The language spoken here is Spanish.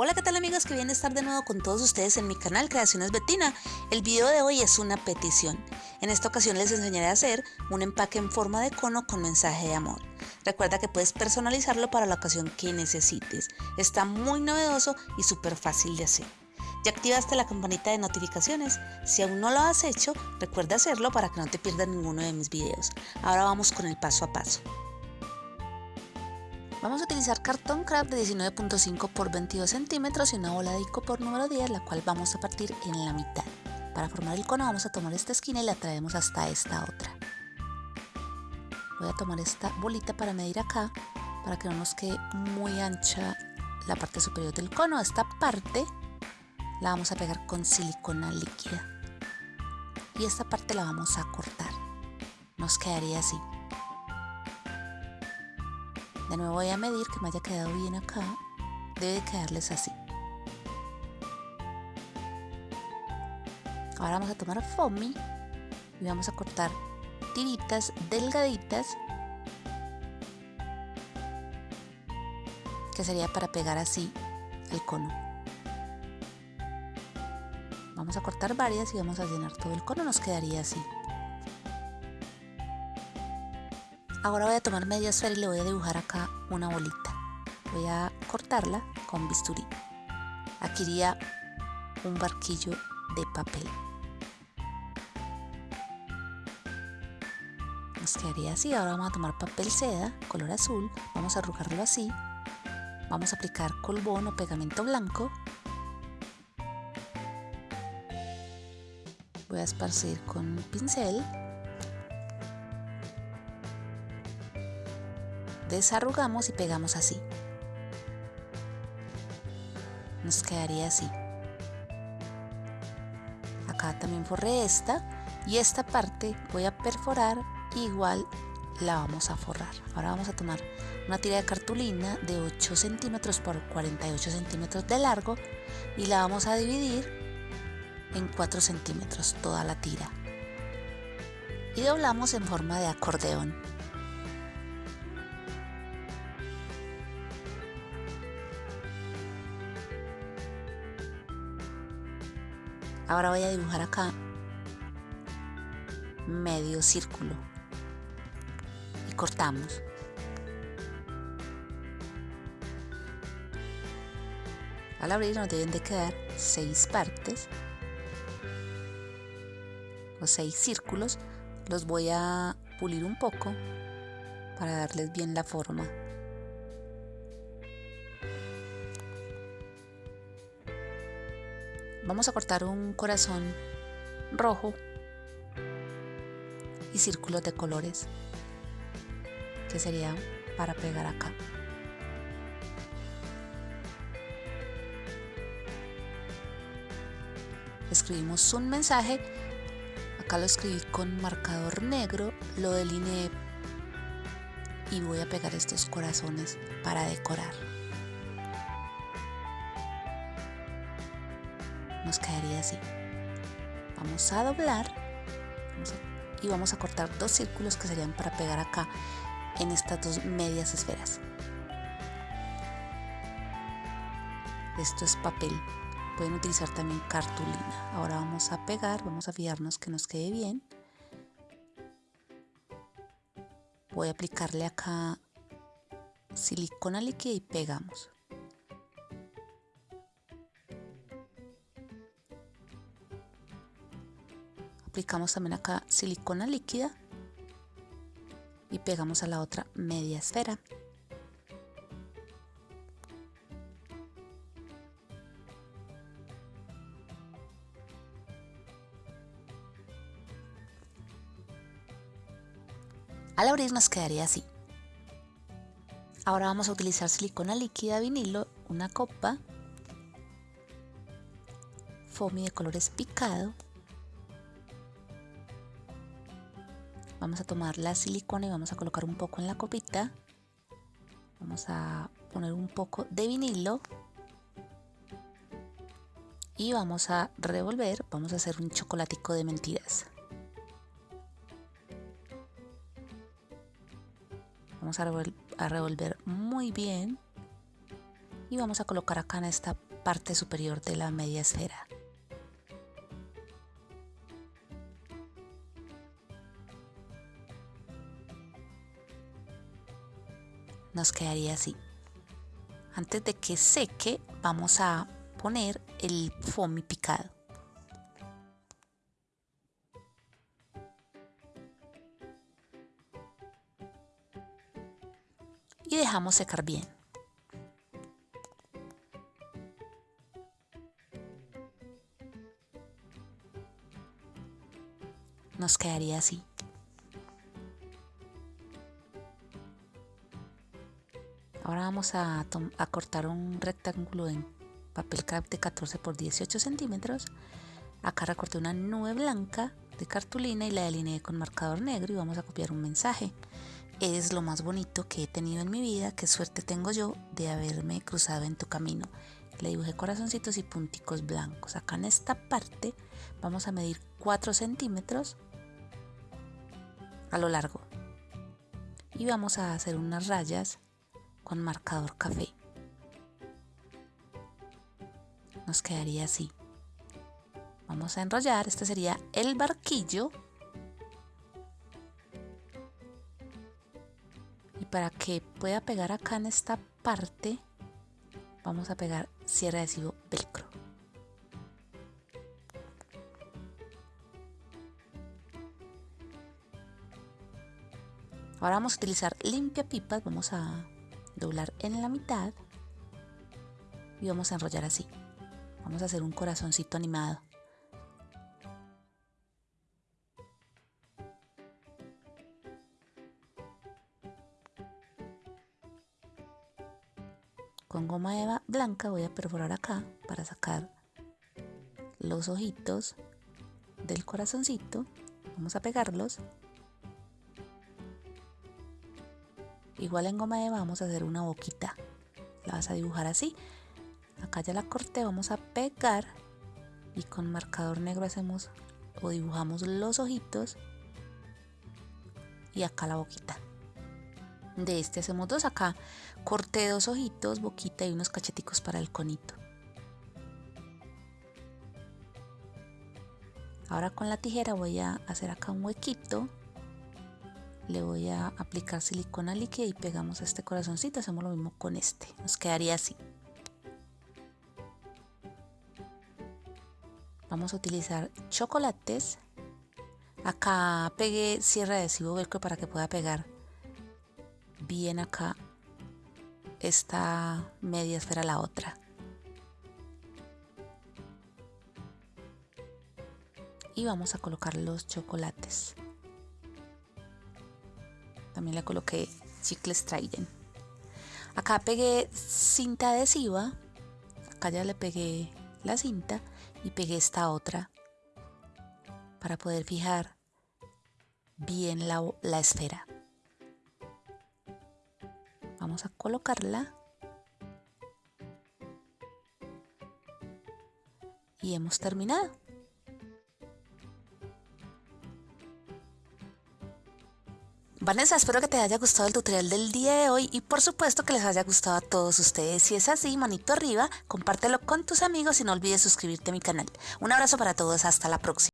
Hola, ¿qué tal amigos? Que bien estar de nuevo con todos ustedes en mi canal Creaciones Betina. El video de hoy es una petición. En esta ocasión les enseñaré a hacer un empaque en forma de cono con mensaje de amor. Recuerda que puedes personalizarlo para la ocasión que necesites. Está muy novedoso y súper fácil de hacer. Ya activaste la campanita de notificaciones. Si aún no lo has hecho, recuerda hacerlo para que no te pierdas ninguno de mis videos. Ahora vamos con el paso a paso. Vamos a utilizar cartón craft de 19.5 por 22 centímetros y una bola de por número 10, la cual vamos a partir en la mitad. Para formar el cono vamos a tomar esta esquina y la traemos hasta esta otra. Voy a tomar esta bolita para medir acá, para que no nos quede muy ancha la parte superior del cono. Esta parte la vamos a pegar con silicona líquida. Y esta parte la vamos a cortar. Nos quedaría así. De nuevo voy a medir que me haya quedado bien acá. Debe quedarles así. Ahora vamos a tomar foamy y vamos a cortar tiritas delgaditas que sería para pegar así el cono. Vamos a cortar varias y vamos a llenar todo el cono, nos quedaría así. Ahora voy a tomar media esfera y le voy a dibujar acá una bolita. Voy a cortarla con bisturí. Aquí iría un barquillo de papel. Nos quedaría así. Ahora vamos a tomar papel seda, color azul. Vamos a arrugarlo así. Vamos a aplicar colbón o pegamento blanco. Voy a esparcir con un pincel desarrugamos y pegamos así. Nos quedaría así. Acá también forré esta y esta parte voy a perforar igual la vamos a forrar. Ahora vamos a tomar una tira de cartulina de 8 centímetros por 48 centímetros de largo y la vamos a dividir en 4 centímetros toda la tira y doblamos en forma de acordeón. Ahora voy a dibujar acá medio círculo y cortamos. Al abrir nos deben de quedar seis partes o seis círculos. Los voy a pulir un poco para darles bien la forma. Vamos a cortar un corazón rojo y círculos de colores que serían para pegar acá. Escribimos un mensaje, acá lo escribí con marcador negro, lo delineé y voy a pegar estos corazones para decorar. Nos quedaría así. Vamos a doblar y vamos a cortar dos círculos que serían para pegar acá en estas dos medias esferas. Esto es papel. Pueden utilizar también cartulina. Ahora vamos a pegar, vamos a fijarnos que nos quede bien. Voy a aplicarle acá silicona líquida y pegamos. Aplicamos también acá silicona líquida y pegamos a la otra media esfera. Al abrir nos quedaría así. Ahora vamos a utilizar silicona líquida vinilo, una copa, foamy de colores picado Vamos a tomar la silicona y vamos a colocar un poco en la copita. Vamos a poner un poco de vinilo. Y vamos a revolver, vamos a hacer un chocolatico de mentiras. Vamos a revolver, muy bien y vamos a colocar acá en esta parte superior de la media esfera. Nos quedaría así. Antes de que seque vamos a poner el foamy picado. Y dejamos secar bien. nos quedaría así. Vamos a, cortar un rectángulo en papel craft de 14 por 18 centímetros. Acá recorté una nube blanca de cartulina y la delineé con marcador negro y vamos a copiar un mensaje. Es lo más bonito que he tenido en mi vida, qué suerte tengo yo de haberme cruzado en tu camino. Le dibujé corazoncitos y punticos blancos. Acá en esta parte vamos a medir 4 centímetros a lo largo. Y vamos a hacer unas rayas con marcador café. Nos quedaría así. Vamos a enrollar, este sería el barquillo. Y para que pueda pegar acá en esta parte, vamos a pegar cierre adhesivo velcro. Ahora vamos a utilizar limpia pipas, vamos a doblar en la mitad y vamos a enrollar así. Vamos a hacer un corazoncito animado. Con goma eva blanca voy a perforar acá para sacar los ojitos del corazoncito. Vamos a pegarlos Igual en goma eva vamos a hacer una boquita. La vas a dibujar así. Acá ya la corté, vamos a pegar y con marcador negro hacemos o dibujamos los ojitos y acá la boquita. De este hacemos dos acá. Corté dos ojitos, boquita y unos cacheticos para el conito. Ahora con la tijera voy a hacer acá un huequito le voy a aplicar silicona líquida y pegamos este corazoncito hacemos lo mismo con este nos quedaría así. Vamos a utilizar chocolates. Acá pegué cierre adhesivo velcro para que pueda pegar bien acá esta media esfera la otra. Y vamos a colocar los chocolates también le coloqué chicles Trident. Acá pegué cinta adhesiva. Acá ya le pegué la cinta y pegué esta otra para poder fijar bien la, la esfera. Vamos a colocarla. Y hemos terminado. Vanessa, espero que te haya gustado el tutorial del día de hoy y por supuesto que les haya gustado a todos ustedes. Si es así, manito arriba, compártelo con tus amigos y no olvides suscribirte a mi canal. Un abrazo para todos, hasta la próxima.